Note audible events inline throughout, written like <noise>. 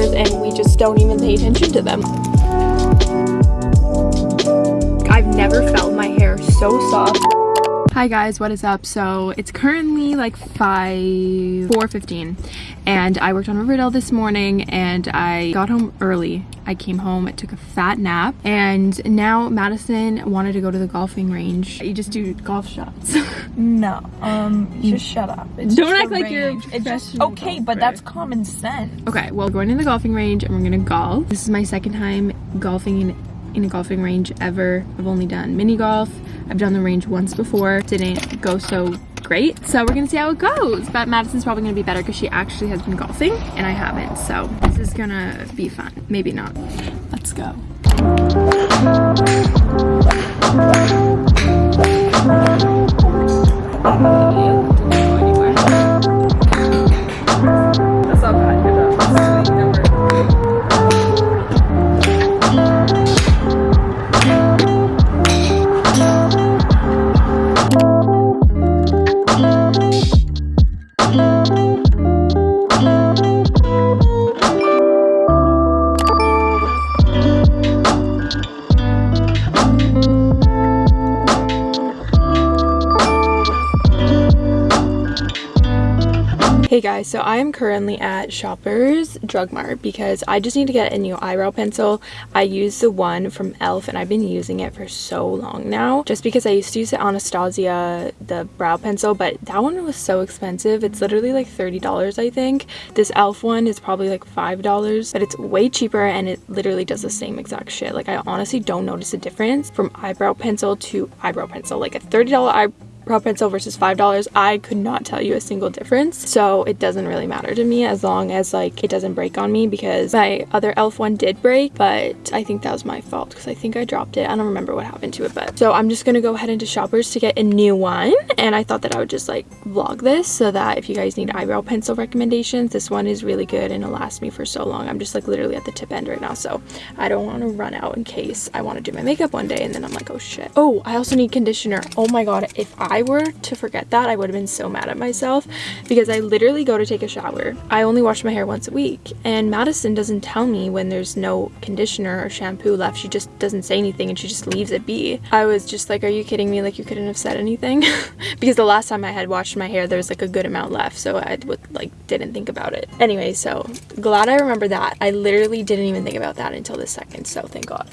and we just don't even pay attention to them. I've never felt my hair so soft. Hi guys, what is up? So it's currently like 5, 4.15 and I worked on Riverdale this morning and I got home early. I came home, I took a fat nap and now Madison wanted to go to the golfing range. You just do golf shots. <laughs> no, um, just shut up. It's Don't act like you're it's just Okay, golfer. but that's common sense. Okay, well going to the golfing range and we're gonna golf. This is my second time golfing in, in a golfing range ever. I've only done mini golf I've done the range once before, didn't go so great. So we're gonna see how it goes. But Madison's probably gonna be better because she actually has been golfing and I haven't. So this is gonna be fun. Maybe not. Let's go. Guys, so I am currently at Shoppers Drug Mart because I just need to get a new eyebrow pencil. I use the one from e.l.f. and I've been using it for so long now just because I used to use the Anastasia, the brow pencil, but that one was so expensive. It's literally like $30 I think. This e.l.f. one is probably like $5, but it's way cheaper and it literally does the same exact shit. Like I honestly don't notice a difference from eyebrow pencil to eyebrow pencil. Like a $30 eyebrow brow pencil versus five dollars i could not tell you a single difference. So it doesn't really matter to me as long as like it doesn't break on me because my other e.l.f. one did break but i think that was my fault because i think i dropped it. I don't remember what happened to it but so i'm just gonna go ahead into shoppers to get a new one and i thought that i would just like vlog this so that if you guys need eyebrow pencil recommendations this one is really good and it'll last me for so long. I'm just like literally at the tip end right now so i don't want to run out in case i want to do my makeup one day and then i'm like oh shit. Oh i also need conditioner. Oh my god if i I were to forget that, I would have been so mad at myself because I literally go to take a shower. I only wash my hair once a week and Madison doesn't tell me when there's no conditioner or shampoo left. She just doesn't say anything and she just leaves it be. I was just like, are you kidding me? Like you couldn't have said anything? <laughs> because the last time I had washed my hair, there was like a good amount left. So I would like didn't think about it. Anyway, so glad I remember that. I literally didn't even think about that until this second. So thank God.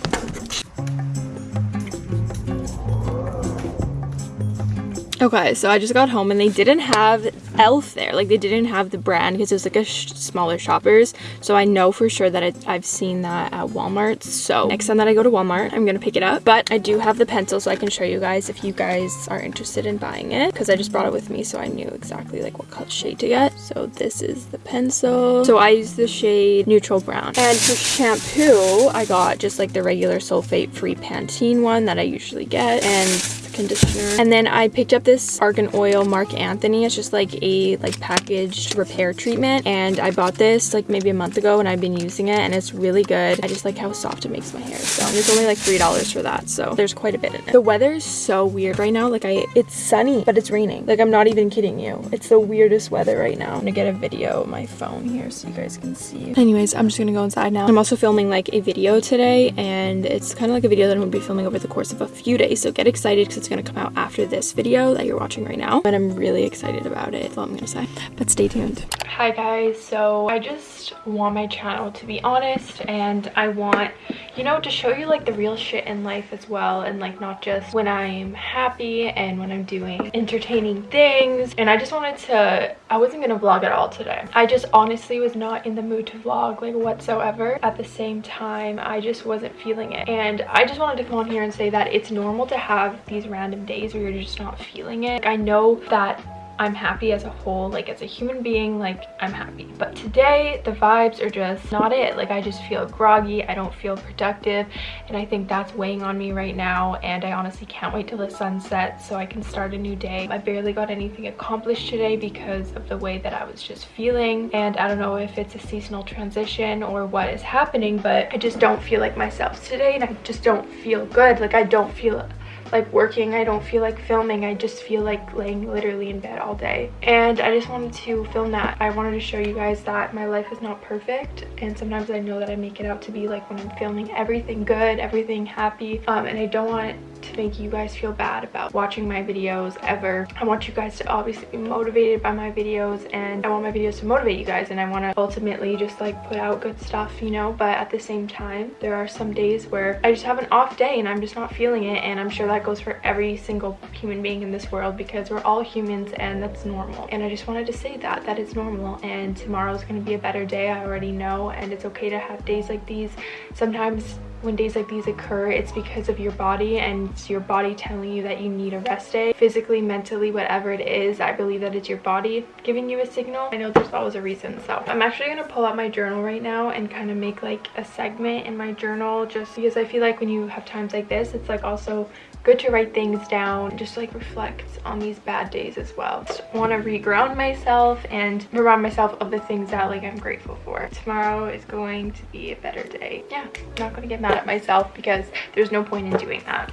Okay, so I just got home and they didn't have e.l.f. there. Like they didn't have the brand because it was like a sh smaller shoppers. So I know for sure that it, I've seen that at Walmart. So next time that I go to Walmart, I'm going to pick it up. But I do have the pencil so I can show you guys if you guys are interested in buying it. Because I just brought it with me so I knew exactly like what shade to get. So this is the pencil. So I use the shade Neutral Brown. And for shampoo, I got just like the regular sulfate-free Pantene one that I usually get. And conditioner. And then I picked up this Argan Oil Marc Anthony. It's just like a like packaged repair treatment. And I bought this like maybe a month ago and I've been using it and it's really good. I just like how soft it makes my hair. So it's only like $3 for that. So there's quite a bit in it. The weather is so weird right now. Like I, it's sunny, but it's raining. Like I'm not even kidding you. It's the weirdest weather right now. I'm gonna get a video of my phone here so you guys can see. Anyways, I'm just gonna go inside now. I'm also filming like a video today and it's kind of like a video that I'm gonna be filming over the course of a few days. So get excited because it's gonna come out after this video that you're watching right now. And I'm really excited about it, that's all I'm gonna say. But stay tuned. Hi guys, so I just want my channel to be honest and I want, you know, to show you like the real shit in life as well and like not just when I'm happy and when I'm doing entertaining things. And I just wanted to, I wasn't gonna vlog at all today. I just honestly was not in the mood to vlog like whatsoever. At the same time, I just wasn't feeling it. And I just wanted to come on here and say that it's normal to have these random days where you're just not feeling it. Like, I know that I'm happy as a whole, like as a human being, like I'm happy. But today the vibes are just not it. Like I just feel groggy, I don't feel productive, and I think that's weighing on me right now. And I honestly can't wait till the sun sets so I can start a new day. I barely got anything accomplished today because of the way that I was just feeling. And I don't know if it's a seasonal transition or what is happening, but I just don't feel like myself today and I just don't feel good. Like I don't feel like working. I don't feel like filming. I just feel like laying literally in bed all day. And I just wanted to film that. I wanted to show you guys that my life is not perfect. And sometimes I know that I make it out to be like when I'm filming everything good, everything happy. Um, and I don't want to make you guys feel bad about watching my videos ever. I want you guys to obviously be motivated by my videos and I want my videos to motivate you guys and I want to ultimately just like put out good stuff, you know, but at the same time, there are some days where I just have an off day and I'm just not feeling it and I'm sure that goes for every single human being in this world because we're all humans and that's normal. And I just wanted to say that, that it's normal and tomorrow's going to be a better day, I already know, and it's okay to have days like these. Sometimes when days like these occur, it's because of your body and it's your body telling you that you need a rest day. Physically, mentally, whatever it is, I believe that it's your body giving you a signal. I know there's always a reason, so. I'm actually going to pull out my journal right now and kind of make like a segment in my journal just because I feel like when you have times like this, it's like also good to write things down just like reflect on these bad days as well. Just want to reground myself and remind myself of the things that like i'm grateful for. Tomorrow is going to be a better day. Yeah i'm not to get mad at myself because there's no point in doing that.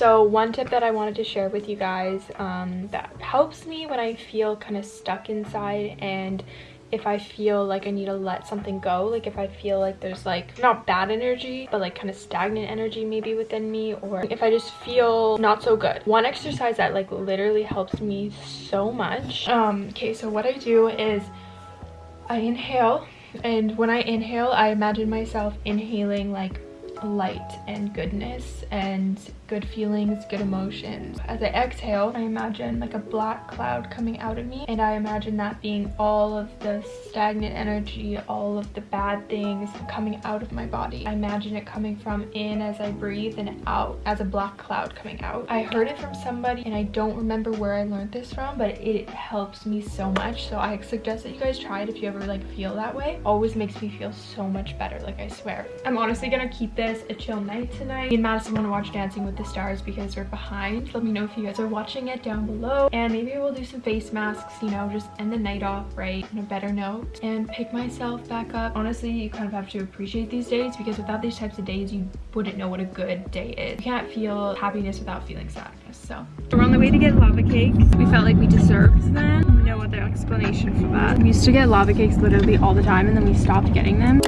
So one tip that I wanted to share with you guys um, that helps me when I feel kind of stuck inside and if I feel like I need to let something go, like if I feel like there's like not bad energy, but like kind of stagnant energy maybe within me, or if I just feel not so good. One exercise that like literally helps me so much. Um, okay, so what I do is I inhale, and when I inhale, I imagine myself inhaling like light and goodness and good feelings, good emotions. As I exhale, I imagine like a black cloud coming out of me and I imagine that being all of the stagnant energy, all of the bad things coming out of my body. I imagine it coming from in as I breathe and out as a black cloud coming out. I heard it from somebody and I don't remember where I learned this from, but it helps me so much. So I suggest that you guys try it if you ever like feel that way. Always makes me feel so much better, like I swear. I'm honestly gonna keep this a chill night tonight. Me and Madison wanna watch Dancing with the stars because we're behind. Let me know if you guys are watching it down below. And maybe we'll do some face masks, you know, just end the night off right on a better note and pick myself back up. Honestly, you kind of have to appreciate these days because without these types of days, you wouldn't know what a good day is. You can't feel happiness without feeling sadness, so. We're on the way to get lava cakes. We felt like we deserved them. No other explanation for that. We used to get lava cakes literally all the time and then we stopped getting them.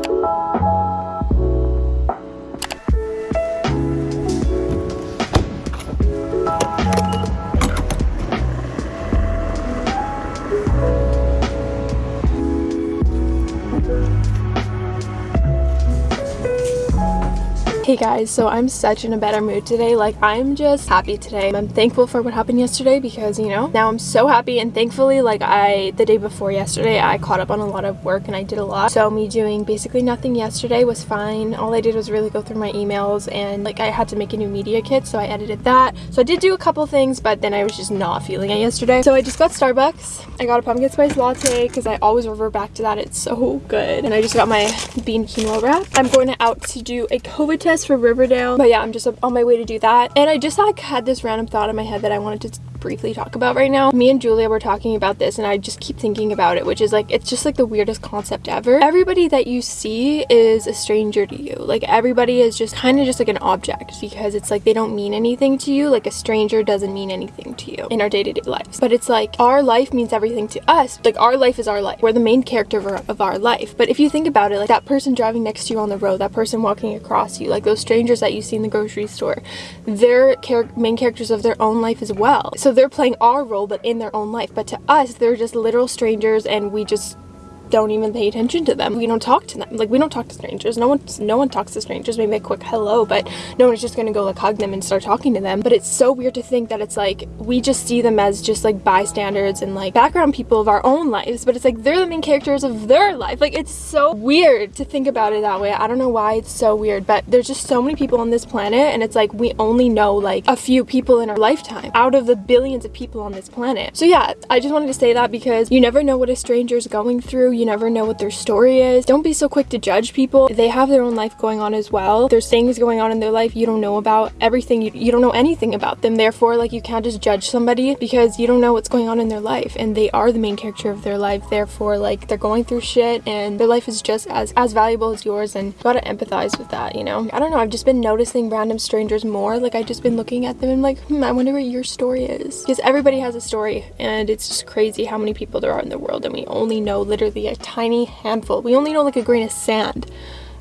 Hey guys, so I'm such in a better mood today. Like, I'm just happy today. I'm thankful for what happened yesterday because, you know, now I'm so happy and thankfully, like, I, the day before yesterday, I caught up on a lot of work and I did a lot. So me doing basically nothing yesterday was fine. All I did was really go through my emails and, like, I had to make a new media kit, so I edited that. So I did do a couple things, but then I was just not feeling it yesterday. So I just got Starbucks. I got a pumpkin spice latte because I always revert back to that. It's so good. And I just got my bean quinoa wrap. I'm going out to do a COVID test for Riverdale. But yeah, I'm just on my way to do that. And I just like had this random thought in my head that I wanted to briefly talk about right now. Me and Julia were talking about this and I just keep thinking about it, which is like, it's just like the weirdest concept ever. Everybody that you see is a stranger to you. Like everybody is just kind of just like an object because it's like they don't mean anything to you. Like a stranger doesn't mean anything to you in our day-to-day -day lives. But it's like our life means everything to us. Like our life is our life. We're the main character of our, of our life. But if you think about it, like that person driving next to you on the road, that person walking across you, like those strangers that you see in the grocery store, they're char main characters of their own life as well. So they're playing our role but in their own life. But to us they're just literal strangers and we just don't even pay attention to them. We don't talk to them. Like we don't talk to strangers. No one no one talks to strangers. Maybe a quick hello, but no one's just gonna go like hug them and start talking to them. But it's so weird to think that it's like we just see them as just like bystanders and like background people of our own lives, but it's like they're the main characters of their life. Like it's so weird to think about it that way. I don't know why it's so weird, but there's just so many people on this planet and it's like we only know like a few people in our lifetime out of the billions of people on this planet. So yeah, I just wanted to say that because you never know what a stranger's going through You never know what their story is. Don't be so quick to judge people. They have their own life going on as well. There's things going on in their life you don't know about. Everything, you, you don't know anything about them. Therefore, like, you can't just judge somebody because you don't know what's going on in their life. And they are the main character of their life. Therefore, like, they're going through shit and their life is just as, as valuable as yours. And you gotta empathize with that, you know? I don't know. I've just been noticing random strangers more. Like, I've just been looking at them and like, hmm, I wonder what your story is. Because everybody has a story and it's just crazy how many people there are in the world and we only know literally a tiny handful. We only know like a grain of sand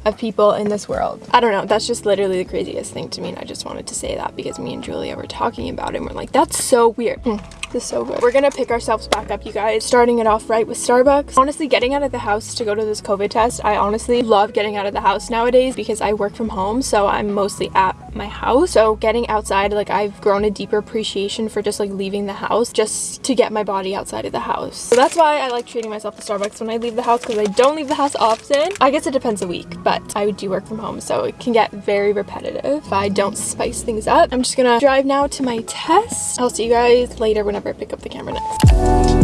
of people in this world. I don't know, that's just literally the craziest thing to me and I just wanted to say that because me and Julia were talking about it and we're like, that's so weird. Hmm. This is so good. We're gonna pick ourselves back up, you guys. Starting it off right with Starbucks. Honestly, getting out of the house to go to this COVID test, I honestly love getting out of the house nowadays because I work from home, so I'm mostly at my house. So getting outside, like I've grown a deeper appreciation for just like leaving the house just to get my body outside of the house. So that's why I like treating myself to Starbucks when I leave the house because I don't leave the house often. I guess it depends a week, but I do work from home, so it can get very repetitive if I don't spice things up. I'm just gonna drive now to my test. I'll see you guys later whenever I pick up the camera next.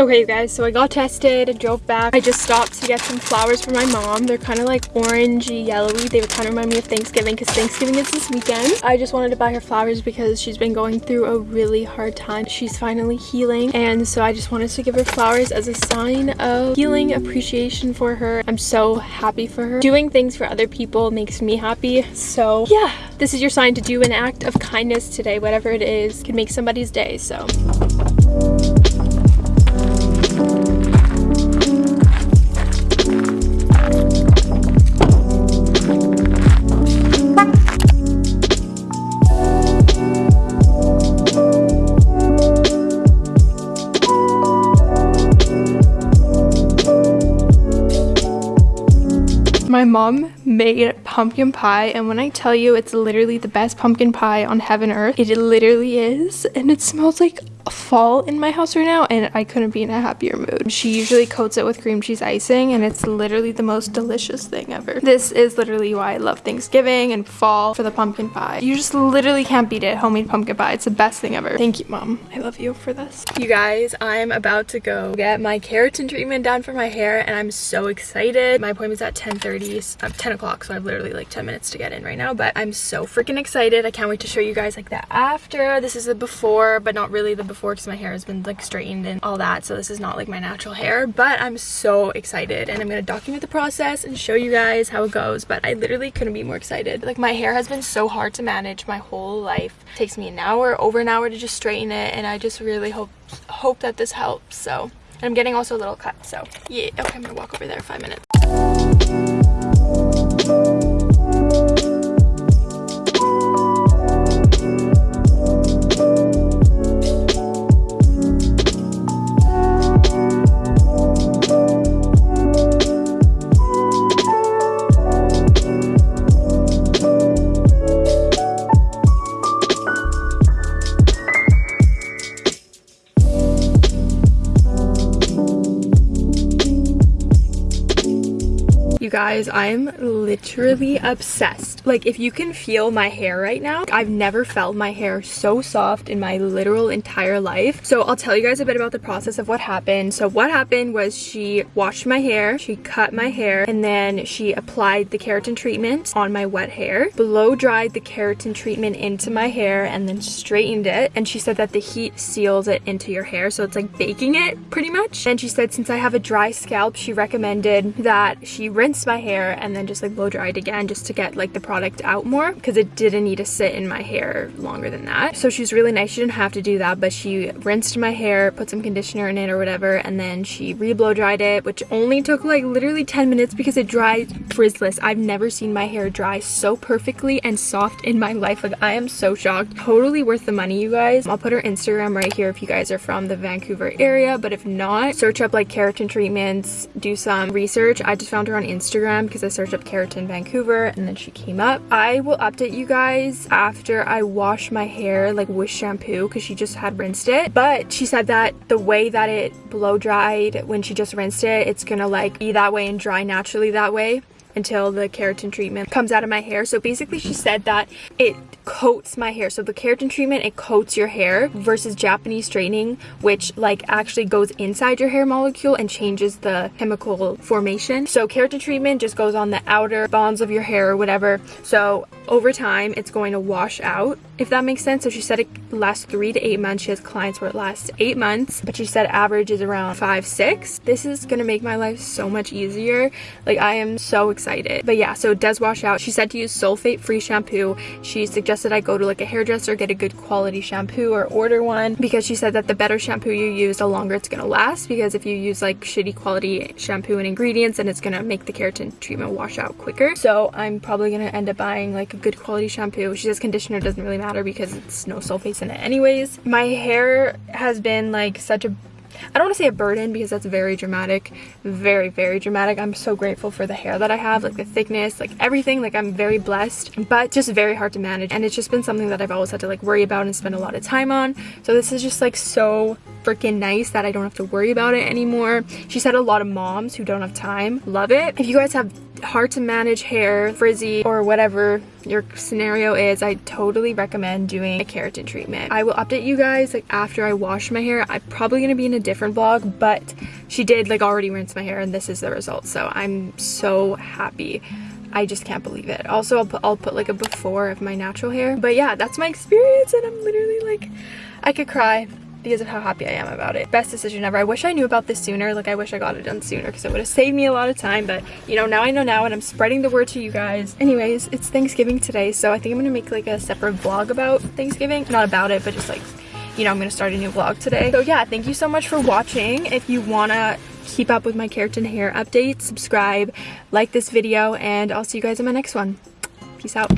Okay, you guys, so I got tested, drove back. I just stopped to get some flowers for my mom. They're kind of like orangey, yellowy. They would kind of remind me of Thanksgiving because Thanksgiving is this weekend. I just wanted to buy her flowers because she's been going through a really hard time. She's finally healing, and so I just wanted to give her flowers as a sign of healing, appreciation for her. I'm so happy for her. Doing things for other people makes me happy, so yeah. This is your sign to do an act of kindness today, whatever it is, can make somebody's day, so. Mom made pumpkin pie and when I tell you it's literally the best pumpkin pie on heaven earth, it literally is and it smells like fall in my house right now and I couldn't be in a happier mood. She usually coats it with cream cheese icing and it's literally the most delicious thing ever. This is literally why I love Thanksgiving and fall for the pumpkin pie. You just literally can't beat it, homemade pumpkin pie. It's the best thing ever. Thank you, mom. I love you for this. You guys, I'm about to go get my keratin treatment done for my hair and I'm so excited. My appointment's at 10.30, uh, 10 o'clock, so I have literally like 10 minutes to get in right now, but I'm so freaking excited. I can't wait to show you guys like the after. This is the before, but not really the before because my hair has been like straightened and all that so this is not like my natural hair but i'm so excited and i'm gonna document the process and show you guys how it goes but i literally couldn't be more excited. Like my hair has been so hard to manage my whole life. It takes me an hour over an hour to just straighten it and i just really hope hope that this helps so and i'm getting also a little cut so yeah okay i'm gonna walk over there five minutes You guys, I'm literally obsessed. Like, if you can feel my hair right now, I've never felt my hair so soft in my literal entire life. So I'll tell you guys a bit about the process of what happened. So what happened was she washed my hair, she cut my hair, and then she applied the keratin treatment on my wet hair, blow dried the keratin treatment into my hair, and then straightened it. And she said that the heat seals it into your hair. So it's like baking it pretty much. And she said since I have a dry scalp, she recommended that she rinse my hair and then just like blow it again just to get like the product out more because it didn't need to sit in my hair longer than that. So she's really nice. She didn't have to do that, but she rinsed my hair, put some conditioner in it or whatever, and then she re-blow dried it, which only took like literally 10 minutes because it dried frizzless. I've never seen my hair dry so perfectly and soft in my life. Like I am so shocked. Totally worth the money, you guys. I'll put her Instagram right here if you guys are from the Vancouver area, but if not, search up like keratin treatments, do some research. I just found her on Instagram Instagram because I searched up Keratin Vancouver and then she came up. I will update you guys after I wash my hair like with shampoo because she just had rinsed it. But she said that the way that it blow dried when she just rinsed it, it's gonna like be that way and dry naturally that way until the keratin treatment comes out of my hair. So basically she said that it coats my hair. So the keratin treatment, it coats your hair versus Japanese straightening, which like actually goes inside your hair molecule and changes the chemical formation. So keratin treatment just goes on the outer bonds of your hair or whatever. So over time, it's going to wash out, if that makes sense. So she said it lasts three to eight months. She has clients where it lasts eight months, but she said average is around five, six. This is gonna make my life so much easier. Like I am so excited. But yeah, so it does wash out. She said to use sulfate free shampoo. She suggested I go to like a hairdresser, get a good quality shampoo or order one because she said that the better shampoo you use, the longer it's gonna last because if you use like shitty quality shampoo and ingredients, then it's gonna make the keratin treatment wash out quicker. So I'm probably gonna end up buying like a good quality shampoo. She says conditioner doesn't really matter because it's no sulfates in it anyways. My hair has been like such a I don't want to say a burden because that's very dramatic, very, very dramatic. I'm so grateful for the hair that I have, like the thickness, like everything. Like I'm very blessed, but just very hard to manage. And it's just been something that I've always had to like worry about and spend a lot of time on. So this is just like so freaking nice that I don't have to worry about it anymore. She said a lot of moms who don't have time love it. If you guys have hard to manage hair, frizzy, or whatever your scenario is, I totally recommend doing a keratin treatment. I will update you guys like after I wash my hair. I'm probably gonna be in a different vlog, but she did like already rinse my hair and this is the result. So I'm so happy. I just can't believe it. Also, I'll put, I'll put like a before of my natural hair. But yeah, that's my experience and I'm literally like, I could cry because of how happy I am about it. Best decision ever. I wish I knew about this sooner. Like I wish I got it done sooner because it would have saved me a lot of time. But you know, now I know now and I'm spreading the word to you guys. Anyways, it's Thanksgiving today. So I think I'm going to make like a separate vlog about Thanksgiving. Not about it, but just like, you know, I'm going to start a new vlog today. So yeah, thank you so much for watching. If you want to keep up with my keratin hair updates, subscribe, like this video, and I'll see you guys in my next one. Peace out.